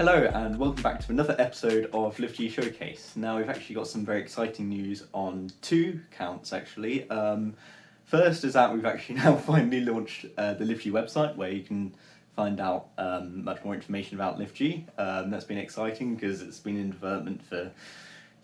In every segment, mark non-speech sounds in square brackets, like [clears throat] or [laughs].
Hello and welcome back to another episode of LiveG Showcase. Now we've actually got some very exciting news on two counts actually. Um, first is that we've actually [laughs] now finally launched uh, the LiveG website where you can find out um, much more information about LiveG. Um, that's been exciting because it's been in development for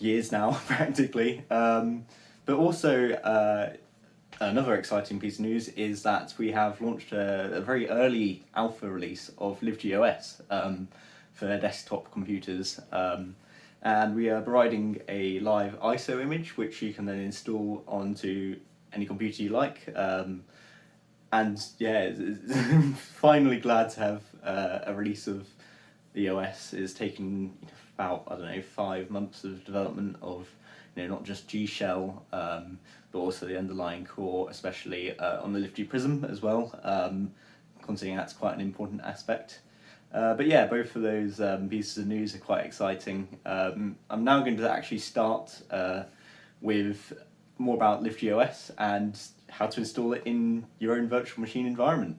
years now [laughs] practically. Um, but also uh, another exciting piece of news is that we have launched a, a very early alpha release of LiveG OS um, for desktop computers. Um, and we are providing a live ISO image which you can then install onto any computer you like. Um, and yeah, [laughs] finally glad to have uh, a release of the OS. It's taken about, I don't know, five months of development of you know, not just G Shell, um, but also the underlying core, especially uh, on the LiveG Prism as well, um, considering that's quite an important aspect. Uh, but yeah, both of those um, pieces of news are quite exciting. Um, I'm now going to actually start uh, with more about LiveG OS and how to install it in your own virtual machine environment.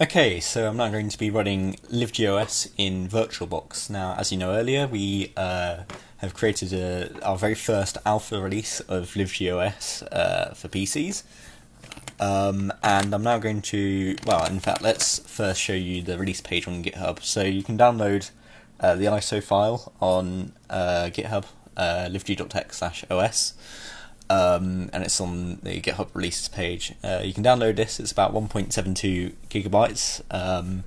Okay, so I'm now going to be running LiveG in VirtualBox. Now, as you know earlier, we uh, have created a, our very first alpha release of LiveG uh, for PCs. Um, and I'm now going to, well, in fact, let's first show you the release page on GitHub. So you can download uh, the ISO file on uh, GitHub, uh, liveg.tech slash OS um, and it's on the GitHub releases page. Uh, you can download this. It's about 1.72 gigabytes, um,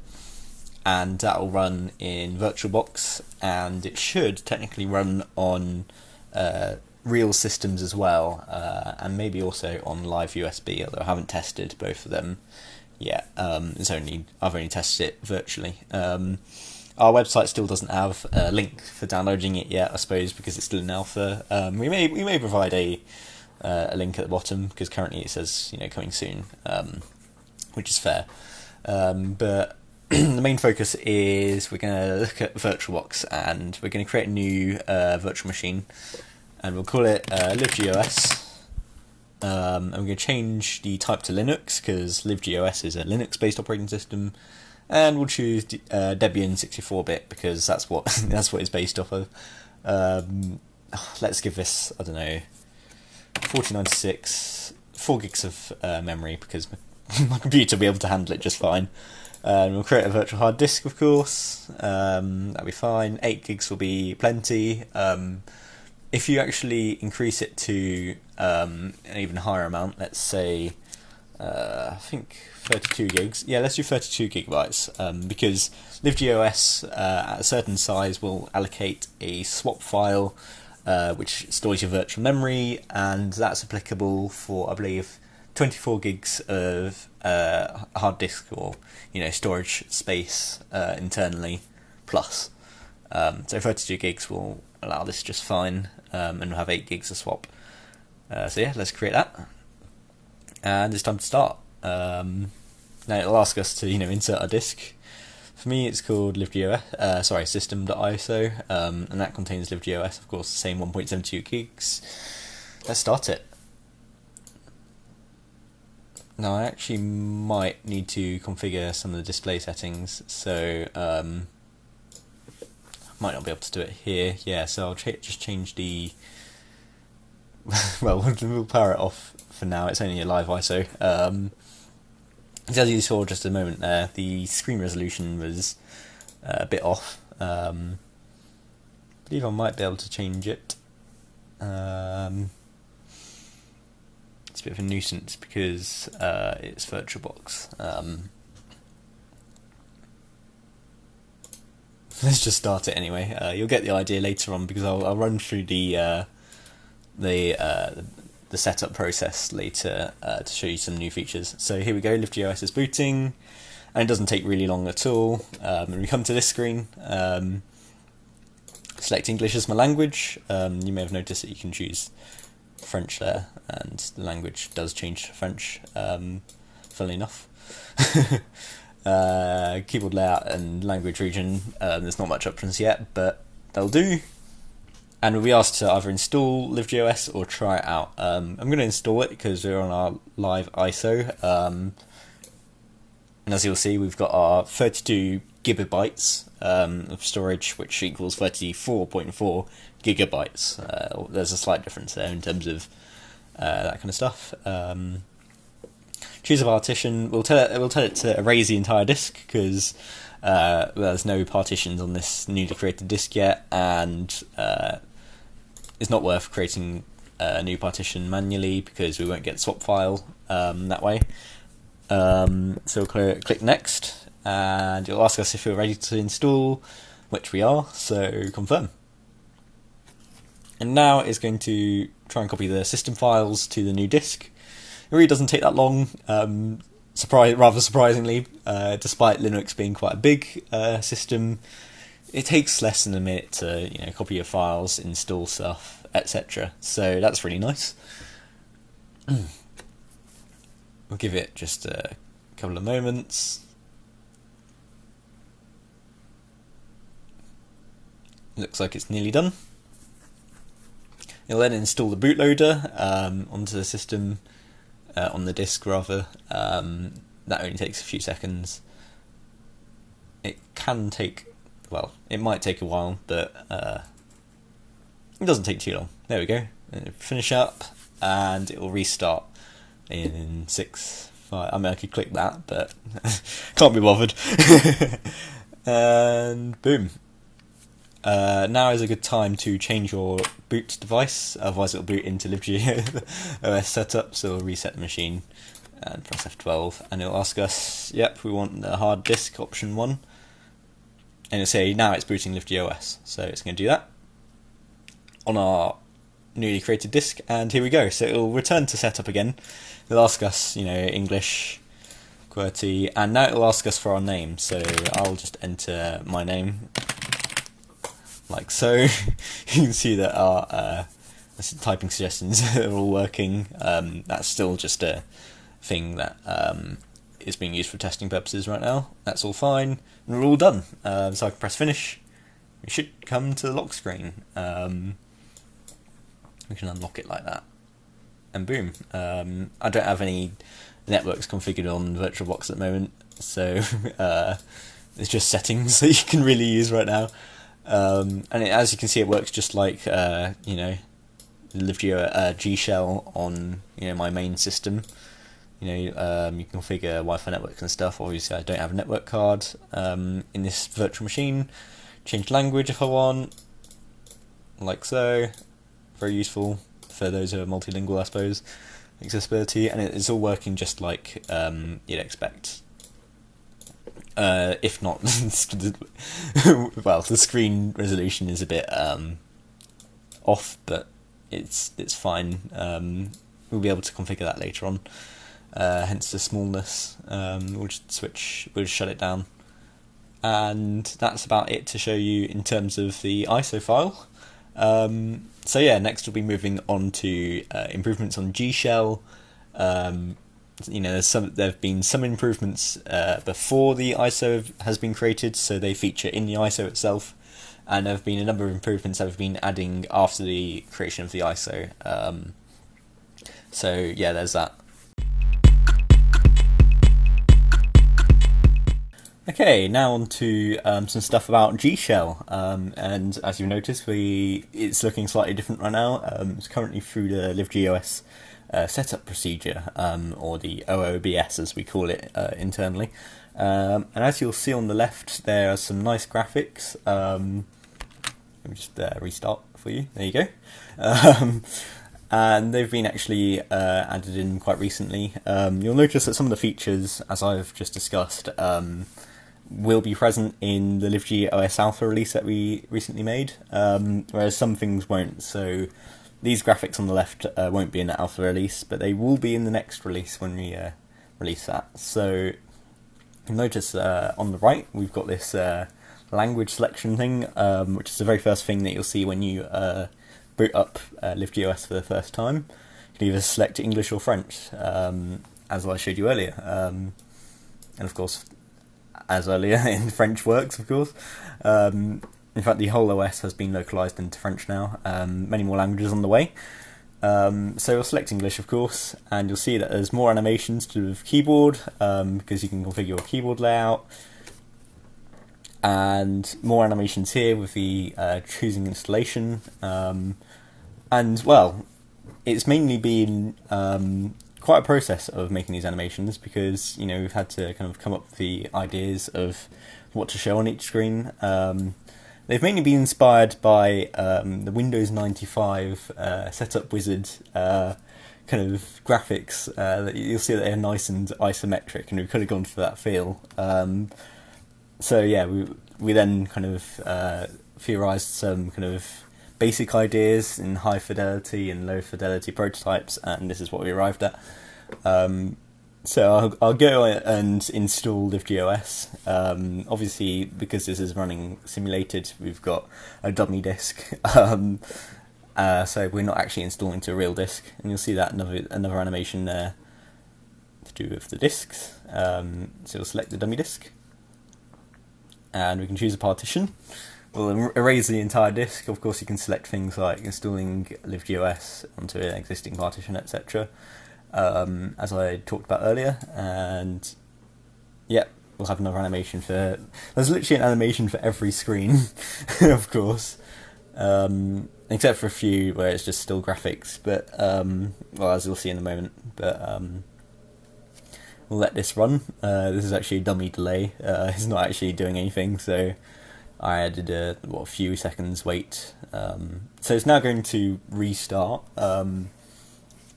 and that will run in VirtualBox, and it should technically run on uh, real systems as well, uh, and maybe also on live USB. Although I haven't tested both of them yet. Um, it's only I've only tested it virtually. Um, our website still doesn't have a link for downloading it yet, I suppose, because it's still in alpha. Um, we may we may provide a uh, a link at the bottom because currently it says you know coming soon, um, which is fair. Um, but [clears throat] the main focus is we're going to look at VirtualBox and we're going to create a new uh, virtual machine, and we'll call it uh, LiveGOS. Um, and we're going to change the type to Linux because LiveGOS is a Linux-based operating system, and we'll choose uh, Debian 64-bit because that's what [laughs] that's what it's based off of. Um, let's give this I don't know 4096, 4 gigs of uh, memory because [laughs] my computer will be able to handle it just fine. Um, we'll create a virtual hard disk, of course. Um, that'll be fine. 8 gigs will be plenty. Um, if you actually increase it to um, an even higher amount, let's say, uh, I think 32 gigs. Yeah, let's do 32 gigabytes um, because LiveGOS uh, at a certain size will allocate a swap file uh, which stores your virtual memory, and that's applicable for, I believe, 24 gigs of uh, hard disk or you know storage space uh, internally plus. Um, so 32 gigs will allow this just fine, um, and we'll have 8 gigs to swap. Uh, so yeah, let's create that, and it's time to start. Um, now it'll ask us to you know insert a disk for me, it's called LiveGOS, uh, sorry, system.iso, um, and that contains LiveGOS, of course, the same 1.72 gigs. Let's start it. Now, I actually might need to configure some of the display settings, so um, might not be able to do it here. Yeah, so I'll ch just change the. [laughs] well, [laughs] we'll power it off for now. It's only a live ISO. Um, as you saw just a moment there, the screen resolution was uh, a bit off. Um, I believe I might be able to change it. Um, it's a bit of a nuisance because uh, it's VirtualBox. Um, [laughs] let's just start it anyway. Uh, you'll get the idea later on because I'll, I'll run through the uh, the, uh, the setup process later uh, to show you some new features. So here we go, LiveGOS is booting, and it doesn't take really long at all. Um, and we come to this screen, um, select English as my language. Um, you may have noticed that you can choose French there, and the language does change to French, um, funnily enough. [laughs] uh, keyboard layout and language region, um, there's not much options yet, but they'll do and we'll be asked to either install LiveGOS or try it out. Um, I'm going to install it because we're on our live ISO. Um, And as you'll see, we've got our 32 gigabytes um, of storage, which equals 34.4 gigabytes. Uh, there's a slight difference there in terms of uh, that kind of stuff. Um, choose a partition. We'll tell it. We'll tell it to erase the entire disk because uh, there's no partitions on this newly created disk yet, and uh, it's not worth creating a new partition manually because we won't get swap file um, that way. Um, so we'll click next, and it'll ask us if we're ready to install, which we are. So confirm. And now it's going to try and copy the system files to the new disk. It really doesn't take that long. Um, surprise, rather surprisingly, uh, despite Linux being quite a big uh, system, it takes less than a minute to you know copy your files, install stuff, etc. So that's really nice. [clears throat] we'll give it just a couple of moments. Looks like it's nearly done. It'll then install the bootloader um, onto the system, uh, on the disk rather. Um, that only takes a few seconds. It can take, well, it might take a while, but uh, it doesn't take too long. There we go. Finish up, and it will restart in six, five. I mean, I could click that, but [laughs] can't be bothered. [laughs] and boom, uh, now is a good time to change your boot device, otherwise it'll boot into LiveG [laughs] OS setup, so we'll reset the machine and press F12 and it'll ask us, yep, we want the hard disk option 1 and it'll say now it's booting LiveG OS, so it's going to do that on our newly created disk and here we go, so it'll return to setup again, it'll ask us, you know, English, QWERTY, and now it'll ask us for our name, so I'll just enter my name like so. [laughs] you can see that our uh, typing suggestions [laughs] are all working. Um, that's still just a thing that um, is being used for testing purposes right now. That's all fine, and we're all done. Um, so I can press finish. We should come to the lock screen. Um, we can unlock it like that, and boom. Um, I don't have any networks configured on VirtualBox at the moment, so [laughs] uh, it's just settings that you can really use right now. Um, and it, as you can see, it works just like uh, you know, LiveG uh, G shell on you know my main system. You know, um, you can configure Wi-Fi networks and stuff. Obviously, I don't have a network card um, in this virtual machine. Change language if I want, like so. Very useful for those who are multilingual, I suppose. Accessibility, and it's all working just like um, you'd expect uh, if not, [laughs] well, the screen resolution is a bit um, off, but it's it's fine. Um, we'll be able to configure that later on. Uh, hence the smallness. Um, we'll just switch. We'll just shut it down, and that's about it to show you in terms of the ISO file. Um, so yeah, next we'll be moving on to uh, improvements on G Shell. You know, there's some there have been some improvements uh, before the ISO has been created, so they feature in the ISO itself, and there have been a number of improvements that have been adding after the creation of the ISO. Um, so yeah, there's that. Okay, now on to um, some stuff about G Shell, um, and as you've noticed, we it's looking slightly different right now. Um, it's currently through the LiveGOS uh, setup procedure, um, or the OOBS as we call it uh, internally. Um, and as you'll see on the left, there are some nice graphics. Um, let me just uh, restart for you. There you go. Um, and they've been actually uh, added in quite recently. Um, you'll notice that some of the features, as I've just discussed, um, will be present in the LiveG OS Alpha release that we recently made, whereas some things won't. So these graphics on the left uh, won't be in the alpha release, but they will be in the next release when we uh, release that. So notice uh, on the right we've got this uh, language selection thing, um, which is the very first thing that you'll see when you uh, boot up uh, LiveGOS for the first time. You can either select English or French, um, as I showed you earlier. Um, and of course, as earlier [laughs] in French works, of course. Um, in fact, the whole OS has been localized into French now. Um, many more languages on the way. Um, so we'll select English, of course, and you'll see that there's more animations to the keyboard um, because you can configure your keyboard layout, and more animations here with the uh, choosing installation. Um, and well, it's mainly been um, quite a process of making these animations because you know we've had to kind of come up with the ideas of what to show on each screen. Um, They've mainly been inspired by um, the Windows 95 uh, setup wizard uh, kind of graphics. Uh, you'll see that they're nice and isometric, and we've kind of gone for that feel. Um, so yeah, we we then kind of uh, theorized some kind of basic ideas in high fidelity and low fidelity prototypes, and this is what we arrived at. Um, so I'll, I'll go and install LiveGOS. Um, obviously, because this is running simulated, we've got a dummy disk. [laughs] Um, uh, so we're not actually installing to a real disk, and you'll see that another another animation there to do with the disks. Um, so we'll select the dummy disk, and we can choose a partition. We'll er, erase the entire disk. Of course, you can select things like installing LiveGOS onto an existing partition, etc um, as I talked about earlier, and yeah, we'll have another animation for. There's literally an animation for every screen, [laughs] of course, um, except for a few where it's just still graphics. But um, well, as you'll see in a moment, but um, we'll let this run. Uh, this is actually a dummy delay. Uh, [laughs] it's not actually doing anything, so I added a what a few seconds wait. Um, so it's now going to restart.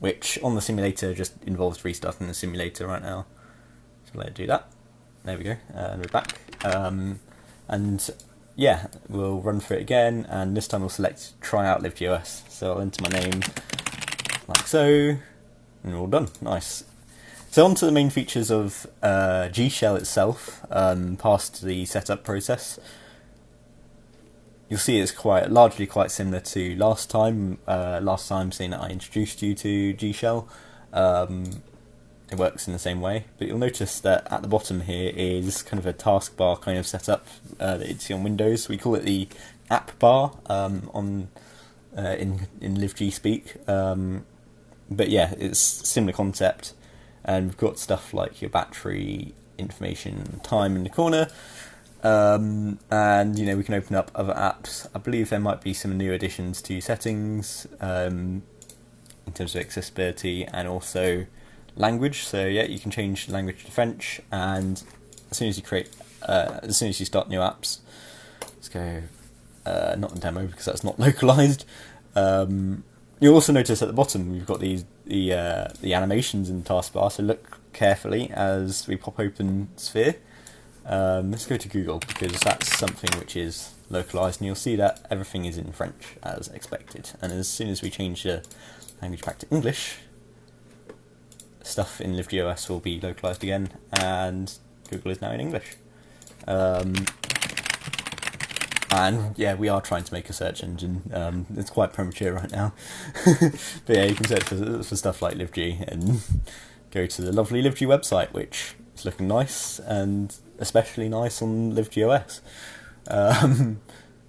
Which on the simulator just involves restarting the simulator right now. So let it do that. There we go, and we're back. Um, and yeah, we'll run through it again, and this time we'll select try out LiveGOS. So I'll enter my name like so, and we're all done. Nice. So on to the main features of uh, G Shell itself, um, past the setup process you'll see it's quite largely quite similar to last time. Uh, last time, seeing that I introduced you to G Shell, um, it works in the same way. But you'll notice that at the bottom here is kind of a taskbar kind of setup uh, that you'd see on Windows. We call it the app bar um, on uh, in in LiveG speak. Um, but yeah, it's similar concept, and we've got stuff like your battery information, time in the corner. Um, and you know we can open up other apps. I believe there might be some new additions to settings um, in terms of accessibility and also language. So yeah, you can change language to French, and as soon as you create, uh, as soon as you start new apps, let's go. Uh, not the demo because that's not [laughs] localized. Um, you'll also notice at the bottom we've got these the uh, the animations in the taskbar. So look carefully as we pop open Sphere um, let's go to Google because that's something which is localized and you'll see that everything is in French as expected. And as soon as we change the language back to English, stuff in LiveGOS will be localized again and Google is now in English. Um, and yeah, we are trying to make a search engine. Um, it's quite premature right now, [laughs] but yeah, you can search for, for stuff like LiveG and [laughs] go to the lovely LiveG website, which is looking nice and especially nice on LiveGOS. Um,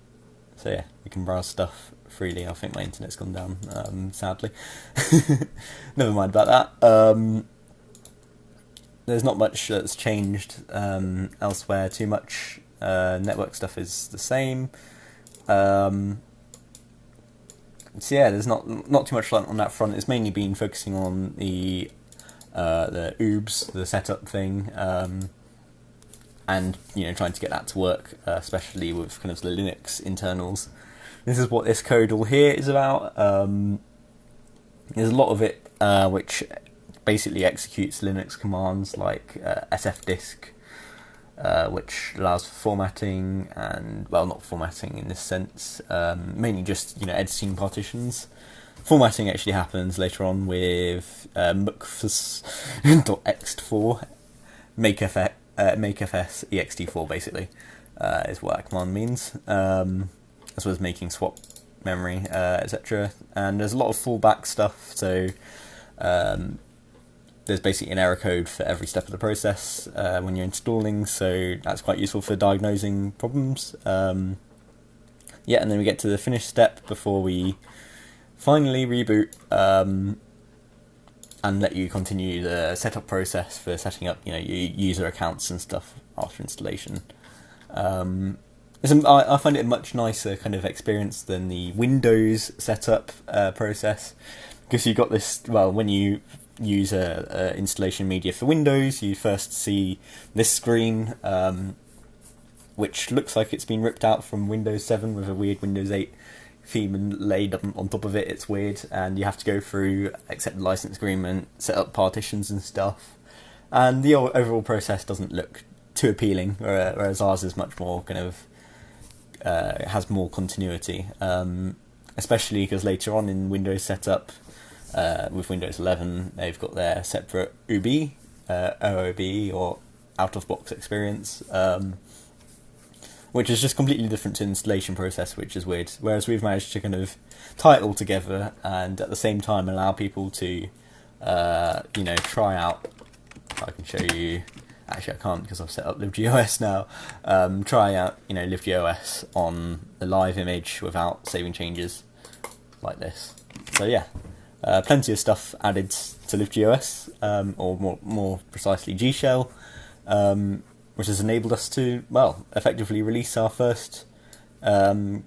[laughs] so yeah, you can browse stuff freely. I think my internet's gone down, um, sadly. [laughs] Never mind about that. Um, there's not much that's changed um, elsewhere too much. Uh, network stuff is the same. Um, so yeah, there's not not too much on that front. It's mainly been focusing on the uh, the OOBS, the setup thing. Um, and you know trying to get that to work, uh, especially with kind of the Linux internals. This is what this code all here is about. Um, there's a lot of it uh, which basically executes Linux commands like uh, sfdisk, uh, which allows for formatting and well, not formatting in this sense, um, mainly just you know editing partitions. Formatting actually happens later on with uh, mkfs.ext4 makefx uh, makefs ext4 basically uh, is what that command means, um, as well as making swap memory, uh, etc. And there's a lot of fallback stuff, so um, there's basically an error code for every step of the process uh, when you're installing, so that's quite useful for diagnosing problems. Um, yeah, and then we get to the finish step before we finally reboot um, and let you continue the setup process for setting up, you know, your user accounts and stuff after installation. Um, I, find it a much nicer kind of experience than the Windows setup uh, process because you got this. Well, when you use a, a, installation media for Windows, you first see this screen, um, which looks like it's been ripped out from Windows 7 with a weird Windows 8 theme and laid on top of it. It's weird, and you have to go through accept the license agreement, set up partitions and stuff. And the overall process doesn't look too appealing, whereas ours is much more kind of uh, has more continuity. Um, especially because later on in Windows setup, uh, with Windows 11, they've got their separate UBI, uh, OOB, or out of box experience. Um, which is just completely different to installation process, which is weird. Whereas we've managed to kind of tie it all together and at the same time allow people to, uh, you know, try out. I can show you. Actually, I can't because I've set up LiveGOS now. Um, try out, you know, LiveGOS on the live image without saving changes, like this. So yeah, uh, plenty of stuff added to LiveGOS, um, or more more precisely G Shell. Um, which has enabled us to, well, effectively release our first um,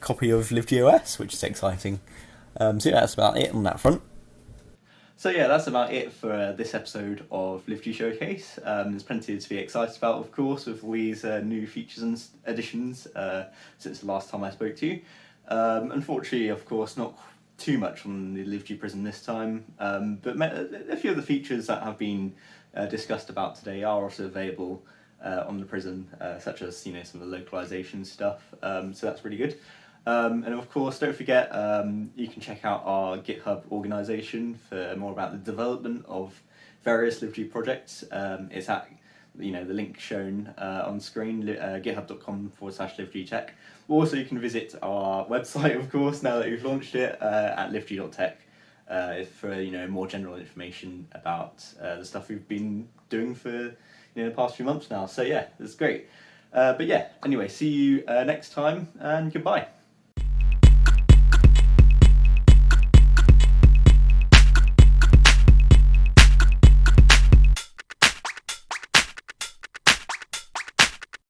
copy of LiveGOS, which is exciting. Um, so yeah, that's about it on that front. So yeah, that's about it for uh, this episode of LiveG Showcase. Um, there's plenty to be excited about, of course, with all these uh, new features and additions uh, since the last time I spoke to you. Um, unfortunately, of course, not too much on the LiveG Prism this time, um, but a few of the features that have been uh, discussed about today are also available uh, on the Prism, uh, such as you know some of the localization stuff. Um, so that's really good. Um, and of course, don't forget um, you can check out our GitHub organization for more about the development of various LiveG projects. Um, it's at you know the link shown uh, on screen, uh, github.com forward slash livegtech. Also, you can visit our [laughs] website, of course, now that we've launched it uh, at liveg.tech. Uh, for you know more general information about the stuff we've been doing for in the past few months now. So yeah, it's great. Uh, but yeah, anyway, see you uh, next time and goodbye.